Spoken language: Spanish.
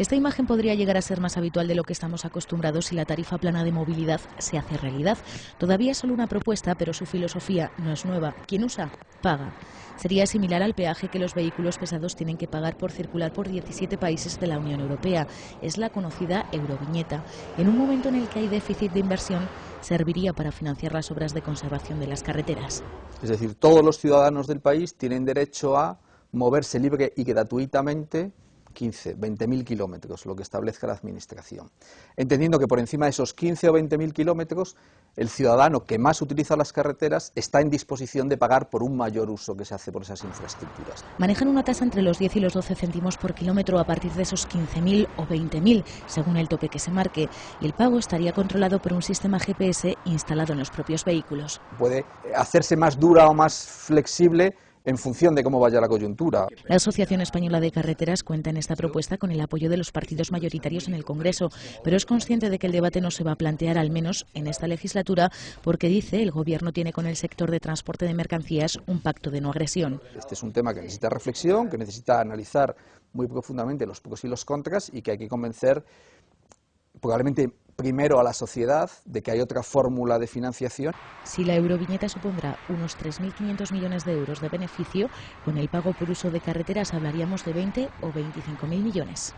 Esta imagen podría llegar a ser más habitual de lo que estamos acostumbrados si la tarifa plana de movilidad se hace realidad. Todavía es solo una propuesta, pero su filosofía no es nueva. Quien usa, paga. Sería similar al peaje que los vehículos pesados tienen que pagar por circular por 17 países de la Unión Europea. Es la conocida Euroviñeta. En un momento en el que hay déficit de inversión, serviría para financiar las obras de conservación de las carreteras. Es decir, todos los ciudadanos del país tienen derecho a moverse libre y gratuitamente 15, 20 mil kilómetros, lo que establezca la Administración. Entendiendo que por encima de esos 15 o 20 mil kilómetros, el ciudadano que más utiliza las carreteras está en disposición de pagar por un mayor uso que se hace por esas infraestructuras. Manejan una tasa entre los 10 y los 12 céntimos por kilómetro a partir de esos 15.000 o 20.000, según el tope que se marque, y el pago estaría controlado por un sistema GPS instalado en los propios vehículos. Puede hacerse más dura o más flexible en función de cómo vaya la coyuntura. La Asociación Española de Carreteras cuenta en esta propuesta con el apoyo de los partidos mayoritarios en el Congreso, pero es consciente de que el debate no se va a plantear, al menos en esta legislatura, porque dice el Gobierno tiene con el sector de transporte de mercancías un pacto de no agresión. Este es un tema que necesita reflexión, que necesita analizar muy profundamente los pros y los contras y que hay que convencer probablemente primero a la sociedad de que hay otra fórmula de financiación. Si la euroviñeta supondrá unos 3.500 millones de euros de beneficio, con el pago por uso de carreteras hablaríamos de 20 o 25.000 millones.